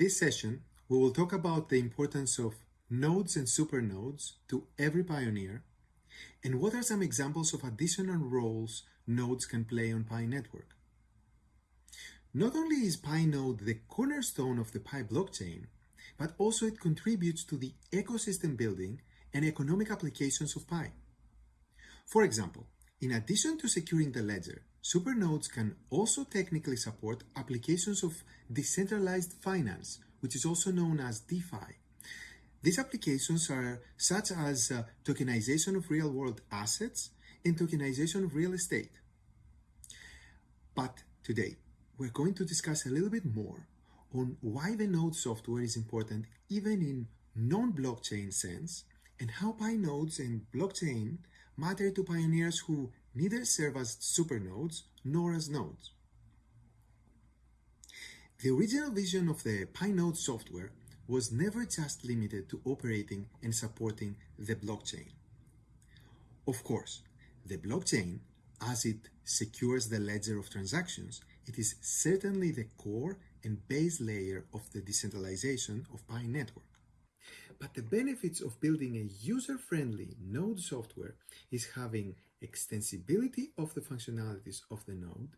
this session, we will talk about the importance of nodes and supernodes to every pioneer, and what are some examples of additional roles nodes can play on Pi network. Not only is Pi node the cornerstone of the Pi blockchain, but also it contributes to the ecosystem building and economic applications of Pi. For example, in addition to securing the ledger, supernodes can also technically support applications of decentralized finance, which is also known as DeFi. These applications are such as uh, tokenization of real-world assets and tokenization of real estate. But today, we're going to discuss a little bit more on why the node software is important even in non-blockchain sense and how Pi nodes and blockchain matter to pioneers who neither serve as supernodes nor as nodes. The original vision of the Pi node software was never just limited to operating and supporting the blockchain. Of course, the blockchain, as it secures the ledger of transactions, it is certainly the core and base layer of the decentralization of Pi network. But the benefits of building a user-friendly node software is having extensibility of the functionalities of the node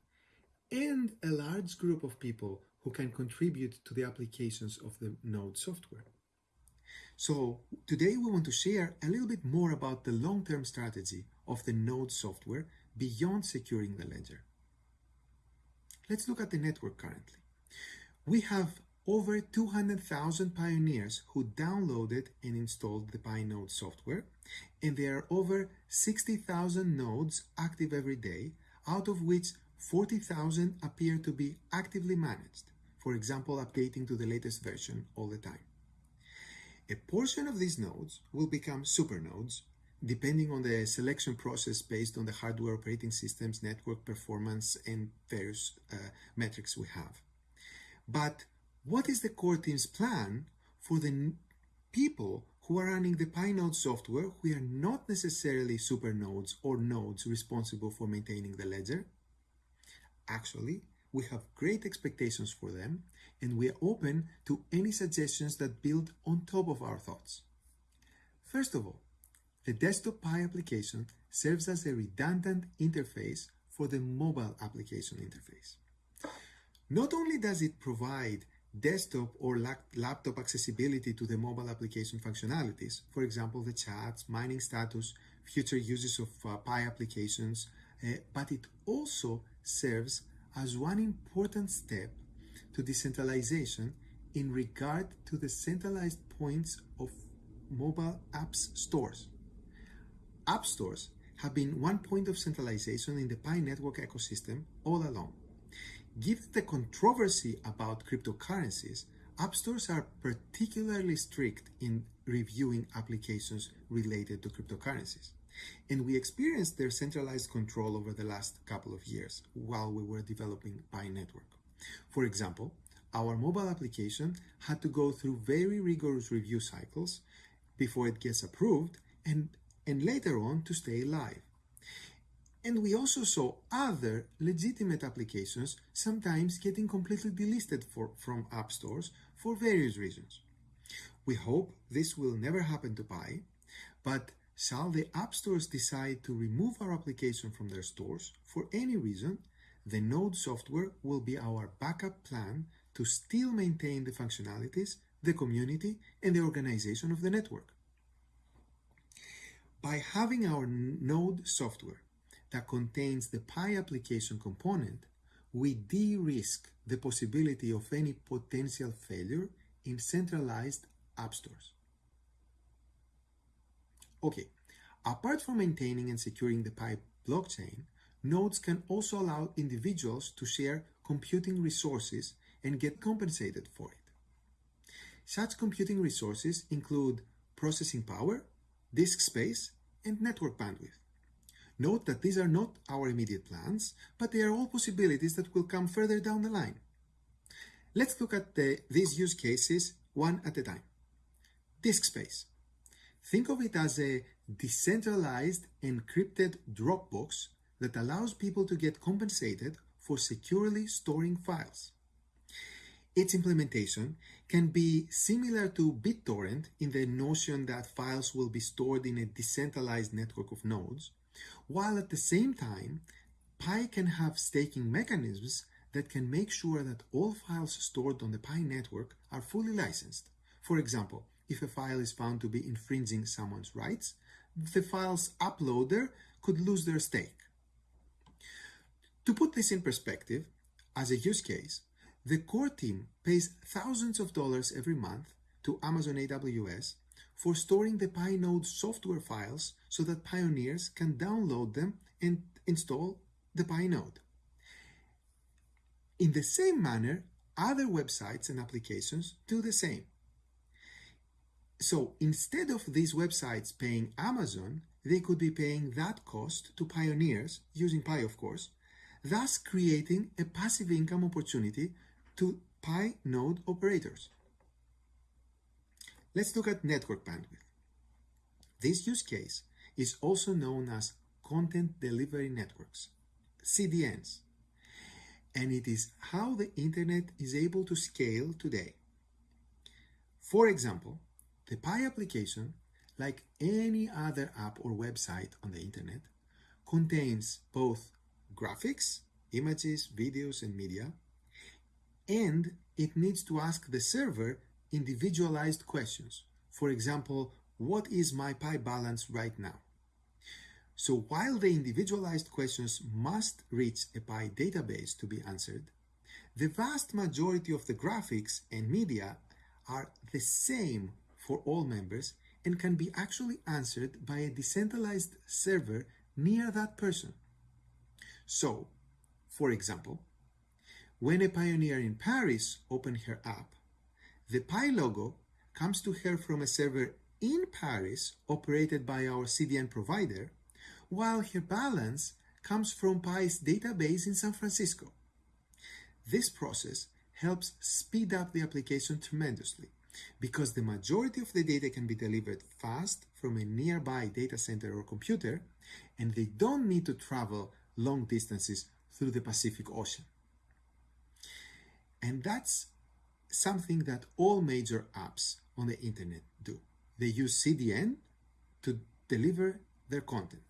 and a large group of people who can contribute to the applications of the node software. So today we want to share a little bit more about the long-term strategy of the node software beyond securing the ledger. Let's look at the network currently. We have over 200,000 pioneers who downloaded and installed the PiNode software, and there are over 60,000 nodes active every day, out of which 40,000 appear to be actively managed, for example, updating to the latest version all the time. A portion of these nodes will become supernodes, depending on the selection process based on the hardware operating systems, network performance, and various uh, metrics we have. But what is the core team's plan for the people who are running the PiNode software who are not necessarily supernodes or nodes responsible for maintaining the ledger? Actually, we have great expectations for them and we are open to any suggestions that build on top of our thoughts. First of all, the desktop Pi application serves as a redundant interface for the mobile application interface. Not only does it provide desktop or laptop accessibility to the mobile application functionalities, for example, the chats, mining status, future uses of uh, Pi applications, uh, but it also serves as one important step to decentralization in regard to the centralized points of mobile apps stores. App stores have been one point of centralization in the Pi network ecosystem all along. Given the controversy about cryptocurrencies, app stores are particularly strict in reviewing applications related to cryptocurrencies. And we experienced their centralized control over the last couple of years while we were developing Pi Network. For example, our mobile application had to go through very rigorous review cycles before it gets approved and, and later on to stay live. And we also saw other legitimate applications sometimes getting completely delisted for, from app stores for various reasons. We hope this will never happen to Pi, but shall the app stores decide to remove our application from their stores for any reason, the Node software will be our backup plan to still maintain the functionalities, the community, and the organization of the network. By having our Node software that contains the Pi application component, we de-risk the possibility of any potential failure in centralized app stores. Okay, apart from maintaining and securing the Pi blockchain, nodes can also allow individuals to share computing resources and get compensated for it. Such computing resources include processing power, disk space, and network bandwidth. Note that these are not our immediate plans, but they are all possibilities that will come further down the line. Let's look at the, these use cases one at a time. Disk space. Think of it as a decentralized encrypted Dropbox that allows people to get compensated for securely storing files. Its implementation can be similar to BitTorrent in the notion that files will be stored in a decentralized network of nodes, while at the same time, Pi can have staking mechanisms that can make sure that all files stored on the Pi network are fully licensed. For example, if a file is found to be infringing someone's rights, the file's uploader could lose their stake. To put this in perspective, as a use case, the core team pays thousands of dollars every month to Amazon AWS for storing the PiNode software files so that pioneers can download them and install the PiNode. In the same manner, other websites and applications do the same. So instead of these websites paying Amazon, they could be paying that cost to pioneers, using Pi of course, thus creating a passive income opportunity to Pi node operators. Let's look at network bandwidth. This use case is also known as Content Delivery Networks, CDNs, and it is how the internet is able to scale today. For example, the Pi application, like any other app or website on the internet, contains both graphics, images, videos, and media, and it needs to ask the server individualized questions. For example, what is my Pi balance right now? So while the individualized questions must reach a Pi database to be answered, the vast majority of the graphics and media are the same for all members and can be actually answered by a decentralized server near that person. So, for example, when a pioneer in Paris opens her app, the Pi logo comes to her from a server in Paris operated by our CDN provider, while her balance comes from Pi's database in San Francisco. This process helps speed up the application tremendously because the majority of the data can be delivered fast from a nearby data center or computer, and they don't need to travel long distances through the Pacific Ocean. And that's something that all major apps on the internet do. They use CDN to deliver their content.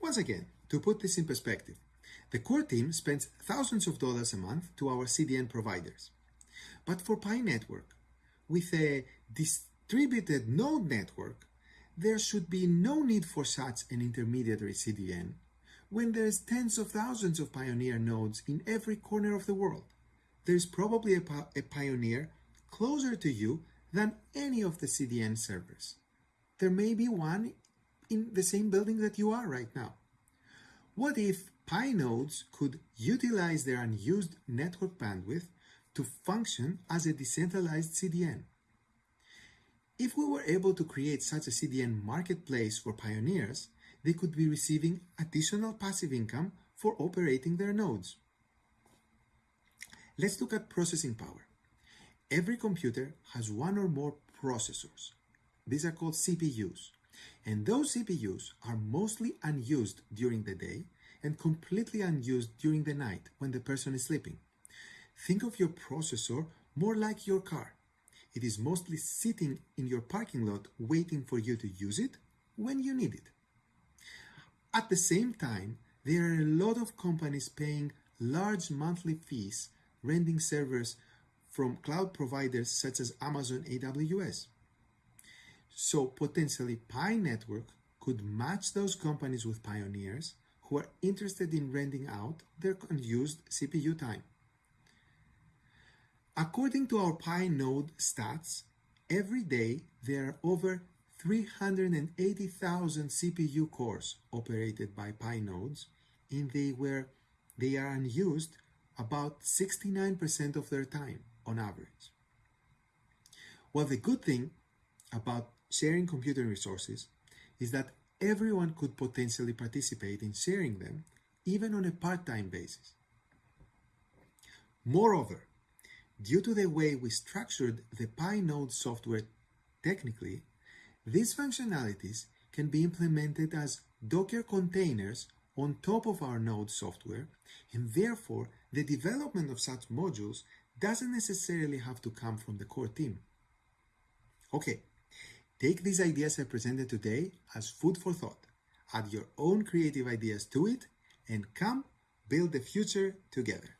Once again, to put this in perspective, the core team spends thousands of dollars a month to our CDN providers. But for Pi Network, with a distributed node network, there should be no need for such an intermediary CDN when there's tens of thousands of Pioneer nodes in every corner of the world there's probably a, a pioneer closer to you than any of the CDN servers. There may be one in the same building that you are right now. What if Pi nodes could utilize their unused network bandwidth to function as a decentralized CDN? If we were able to create such a CDN marketplace for pioneers, they could be receiving additional passive income for operating their nodes. Let's look at processing power. Every computer has one or more processors. These are called CPUs. And those CPUs are mostly unused during the day and completely unused during the night when the person is sleeping. Think of your processor more like your car. It is mostly sitting in your parking lot waiting for you to use it when you need it. At the same time, there are a lot of companies paying large monthly fees renting servers from cloud providers such as Amazon AWS. So potentially Pi Network could match those companies with pioneers who are interested in renting out their unused CPU time. According to our Pi node stats, every day there are over 380,000 CPU cores operated by Pi nodes and they were they are unused about 69% of their time on average. Well, the good thing about sharing computing resources is that everyone could potentially participate in sharing them, even on a part-time basis. Moreover, due to the way we structured the PiNode software technically, these functionalities can be implemented as Docker containers on top of our node software, and therefore the development of such modules doesn't necessarily have to come from the core team. Okay, take these ideas I presented today as food for thought. Add your own creative ideas to it and come build the future together.